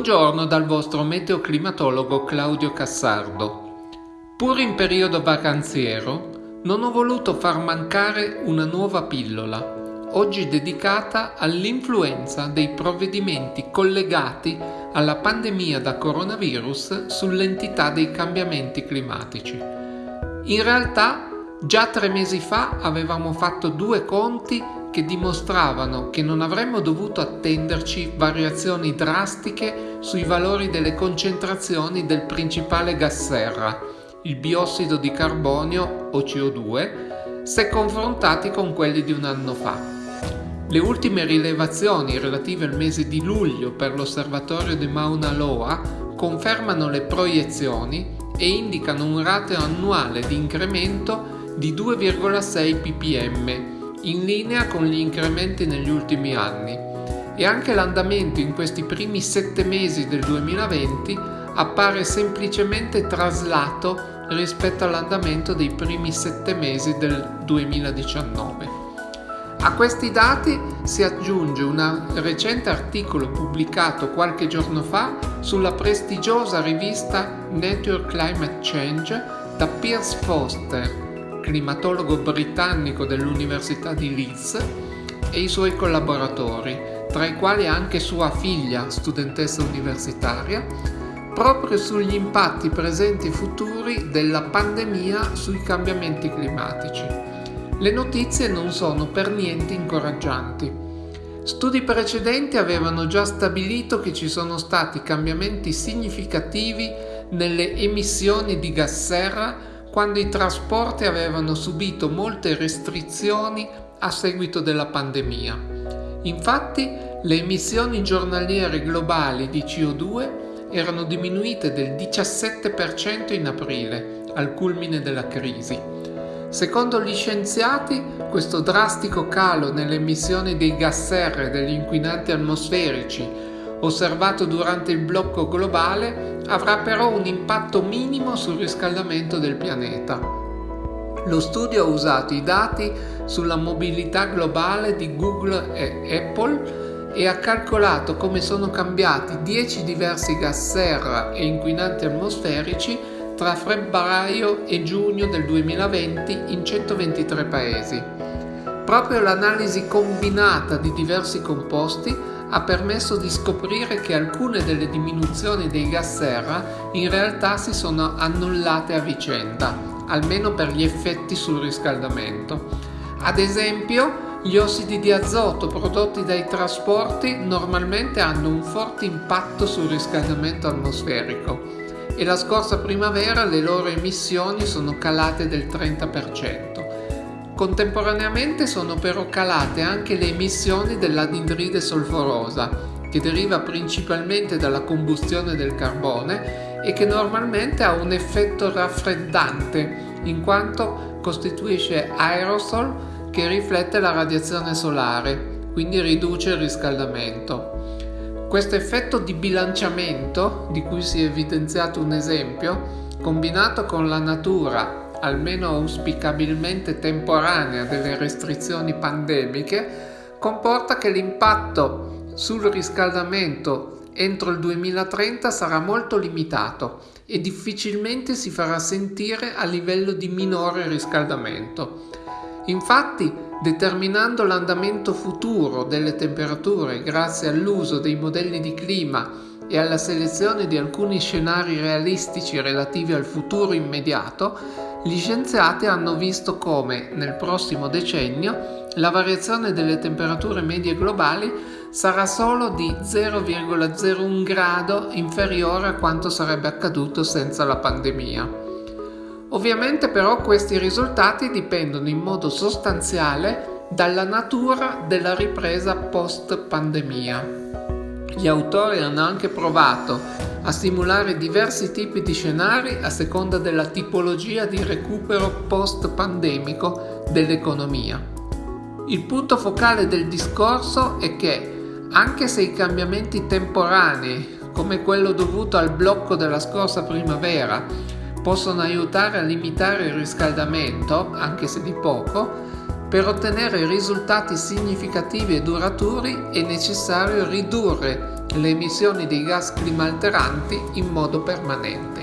Buongiorno dal vostro meteoclimatologo Claudio Cassardo. Pur in periodo vacanziero, non ho voluto far mancare una nuova pillola, oggi dedicata all'influenza dei provvedimenti collegati alla pandemia da coronavirus sull'entità dei cambiamenti climatici. In realtà, già tre mesi fa avevamo fatto due conti che dimostravano che non avremmo dovuto attenderci variazioni drastiche sui valori delle concentrazioni del principale gas serra, il biossido di carbonio o CO2, se confrontati con quelli di un anno fa. Le ultime rilevazioni relative al mese di luglio per l'osservatorio di Mauna Loa confermano le proiezioni e indicano un rateo annuale di incremento di 2,6 ppm in linea con gli incrementi negli ultimi anni e anche l'andamento in questi primi sette mesi del 2020 appare semplicemente traslato rispetto all'andamento dei primi sette mesi del 2019. A questi dati si aggiunge un recente articolo pubblicato qualche giorno fa sulla prestigiosa rivista Nature Climate Change da Piers Foster, climatologo britannico dell'Università di Leeds, e i suoi collaboratori, tra i quali anche sua figlia, studentessa universitaria, proprio sugli impatti presenti e futuri della pandemia sui cambiamenti climatici. Le notizie non sono per niente incoraggianti. Studi precedenti avevano già stabilito che ci sono stati cambiamenti significativi nelle emissioni di gas serra quando i trasporti avevano subito molte restrizioni a seguito della pandemia. Infatti le emissioni giornaliere globali di CO2 erano diminuite del 17% in aprile, al culmine della crisi. Secondo gli scienziati, questo drastico calo nelle emissioni dei gas serra e degli inquinanti atmosferici osservato durante il blocco globale avrà però un impatto minimo sul riscaldamento del pianeta. Lo studio ha usato i dati sulla mobilità globale di Google e Apple e ha calcolato come sono cambiati 10 diversi gas serra e inquinanti atmosferici tra febbraio e giugno del 2020 in 123 paesi. Proprio l'analisi combinata di diversi composti ha permesso di scoprire che alcune delle diminuzioni dei gas serra in realtà si sono annullate a vicenda, almeno per gli effetti sul riscaldamento. Ad esempio, gli ossidi di azoto prodotti dai trasporti normalmente hanno un forte impatto sul riscaldamento atmosferico e la scorsa primavera le loro emissioni sono calate del 30%. Contemporaneamente sono però calate anche le emissioni dell'anidride solforosa, che deriva principalmente dalla combustione del carbone e che normalmente ha un effetto raffreddante, in quanto costituisce aerosol che riflette la radiazione solare, quindi riduce il riscaldamento. Questo effetto di bilanciamento, di cui si è evidenziato un esempio, combinato con la natura almeno auspicabilmente temporanea, delle restrizioni pandemiche, comporta che l'impatto sul riscaldamento entro il 2030 sarà molto limitato e difficilmente si farà sentire a livello di minore riscaldamento. Infatti, determinando l'andamento futuro delle temperature grazie all'uso dei modelli di clima e alla selezione di alcuni scenari realistici relativi al futuro immediato, gli scienziati hanno visto come, nel prossimo decennio, la variazione delle temperature medie globali sarà solo di 0,01 grado inferiore a quanto sarebbe accaduto senza la pandemia. Ovviamente però questi risultati dipendono in modo sostanziale dalla natura della ripresa post pandemia. Gli autori hanno anche provato a simulare diversi tipi di scenari a seconda della tipologia di recupero post-pandemico dell'economia. Il punto focale del discorso è che, anche se i cambiamenti temporanei, come quello dovuto al blocco della scorsa primavera, possono aiutare a limitare il riscaldamento, anche se di poco, per ottenere risultati significativi e duraturi è necessario ridurre le emissioni di gas climalteranti in modo permanente.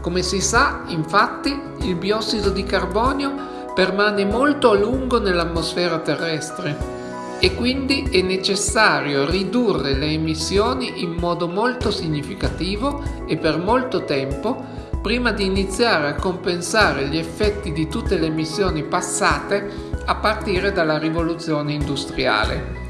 Come si sa, infatti, il biossido di carbonio permane molto a lungo nell'atmosfera terrestre e quindi è necessario ridurre le emissioni in modo molto significativo e per molto tempo prima di iniziare a compensare gli effetti di tutte le emissioni passate a partire dalla rivoluzione industriale.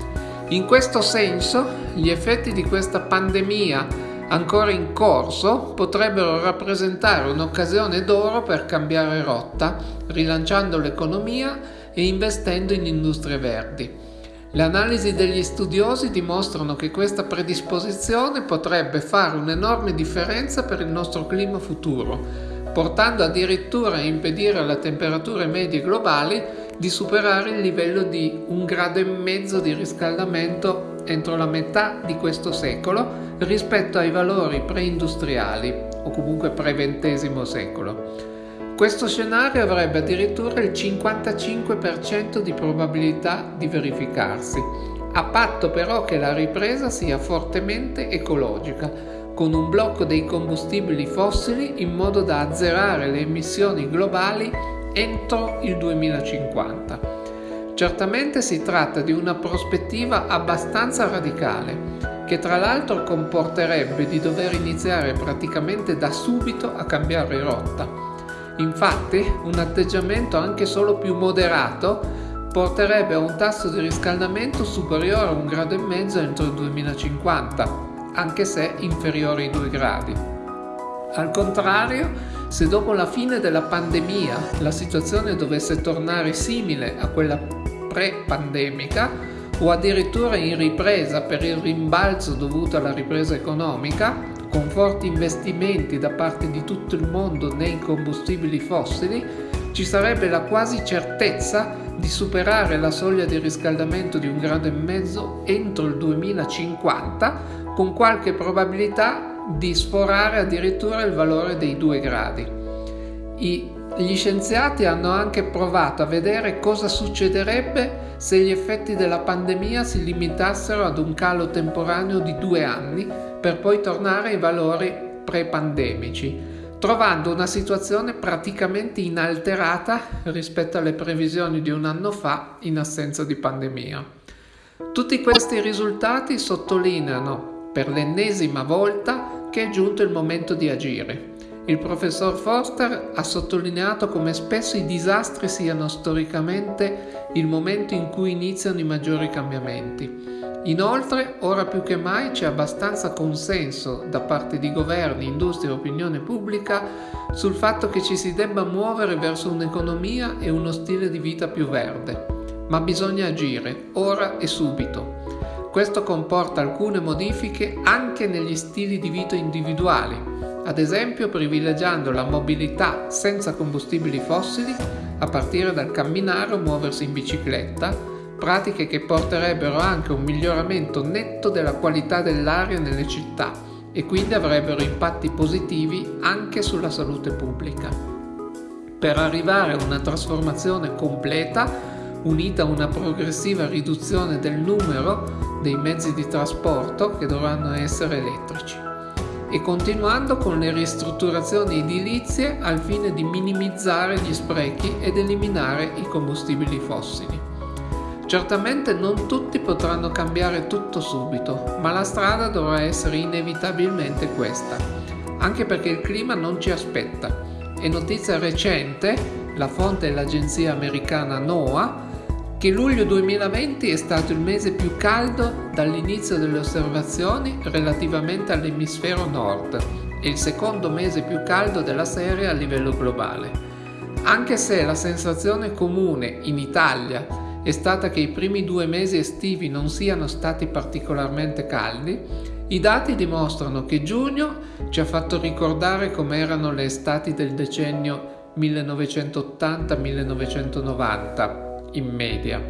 In questo senso, gli effetti di questa pandemia ancora in corso potrebbero rappresentare un'occasione d'oro per cambiare rotta, rilanciando l'economia e investendo in industrie verdi. Le analisi degli studiosi dimostrano che questa predisposizione potrebbe fare un'enorme differenza per il nostro clima futuro, portando addirittura a impedire alle temperature medie globali di superare il livello di un grado e mezzo di riscaldamento entro la metà di questo secolo rispetto ai valori preindustriali o comunque pre-XX secolo. Questo scenario avrebbe addirittura il 55% di probabilità di verificarsi, a patto però che la ripresa sia fortemente ecologica, con un blocco dei combustibili fossili in modo da azzerare le emissioni globali entro il 2050. Certamente si tratta di una prospettiva abbastanza radicale, che tra l'altro comporterebbe di dover iniziare praticamente da subito a cambiare rotta. Infatti, un atteggiamento anche solo più moderato porterebbe a un tasso di riscaldamento superiore a un grado e mezzo entro il 2050, anche se inferiore ai 2 gradi. Al contrario, se dopo la fine della pandemia la situazione dovesse tornare simile a quella pre-pandemica, o addirittura in ripresa per il rimbalzo dovuto alla ripresa economica, con forti investimenti da parte di tutto il mondo nei combustibili fossili, ci sarebbe la quasi certezza di superare la soglia di riscaldamento di un grado e mezzo entro il 2050, con qualche probabilità di sforare addirittura il valore dei 2 gradi. I gli scienziati hanno anche provato a vedere cosa succederebbe se gli effetti della pandemia si limitassero ad un calo temporaneo di due anni per poi tornare ai valori pre-pandemici, trovando una situazione praticamente inalterata rispetto alle previsioni di un anno fa in assenza di pandemia. Tutti questi risultati sottolineano per l'ennesima volta che è giunto il momento di agire il professor Forster ha sottolineato come spesso i disastri siano storicamente il momento in cui iniziano i maggiori cambiamenti. Inoltre, ora più che mai c'è abbastanza consenso da parte di governi, industria e opinione pubblica sul fatto che ci si debba muovere verso un'economia e uno stile di vita più verde. Ma bisogna agire, ora e subito. Questo comporta alcune modifiche anche negli stili di vita individuali, ad esempio privilegiando la mobilità senza combustibili fossili a partire dal camminare o muoversi in bicicletta, pratiche che porterebbero anche un miglioramento netto della qualità dell'aria nelle città e quindi avrebbero impatti positivi anche sulla salute pubblica. Per arrivare a una trasformazione completa, unita a una progressiva riduzione del numero dei mezzi di trasporto che dovranno essere elettrici e continuando con le ristrutturazioni edilizie al fine di minimizzare gli sprechi ed eliminare i combustibili fossili. Certamente non tutti potranno cambiare tutto subito, ma la strada dovrà essere inevitabilmente questa, anche perché il clima non ci aspetta. È notizia recente, la fonte è l'agenzia americana NOAA, che luglio 2020 è stato il mese più caldo dall'inizio delle osservazioni relativamente all'emisfero nord e il secondo mese più caldo della serie a livello globale. Anche se la sensazione comune in Italia è stata che i primi due mesi estivi non siano stati particolarmente caldi, i dati dimostrano che giugno ci ha fatto ricordare com'erano le estati del decennio 1980-1990 in media,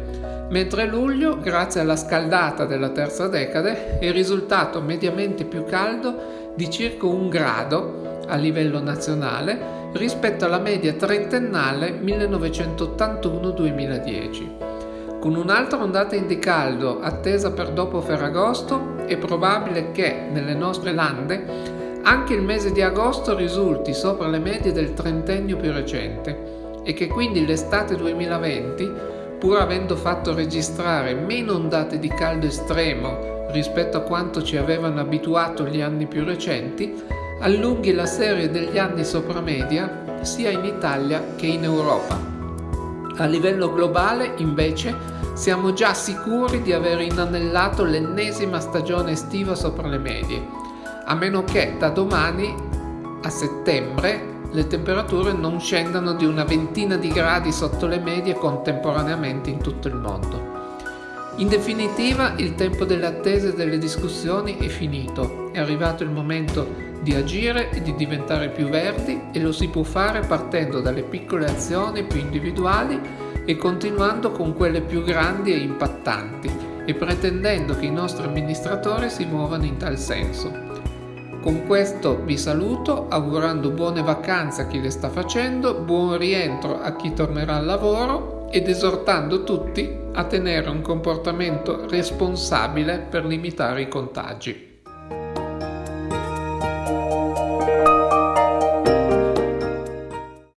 mentre luglio, grazie alla scaldata della terza decade, è risultato mediamente più caldo di circa un grado a livello nazionale rispetto alla media trentennale 1981-2010. Con un'altra ondata di caldo attesa per dopo Ferragosto, è probabile che nelle nostre lande anche il mese di agosto risulti sopra le medie del trentennio più recente e che quindi l'estate 2020, pur avendo fatto registrare meno ondate di caldo estremo rispetto a quanto ci avevano abituato gli anni più recenti, allunghi la serie degli anni sopra media sia in Italia che in Europa. A livello globale, invece, siamo già sicuri di aver inanellato l'ennesima stagione estiva sopra le medie, a meno che da domani a settembre le temperature non scendano di una ventina di gradi sotto le medie contemporaneamente in tutto il mondo. In definitiva, il tempo delle attese e delle discussioni è finito, è arrivato il momento di agire e di diventare più verdi e lo si può fare partendo dalle piccole azioni più individuali e continuando con quelle più grandi e impattanti e pretendendo che i nostri amministratori si muovano in tal senso. Con questo vi saluto augurando buone vacanze a chi le sta facendo, buon rientro a chi tornerà al lavoro ed esortando tutti a tenere un comportamento responsabile per limitare i contagi.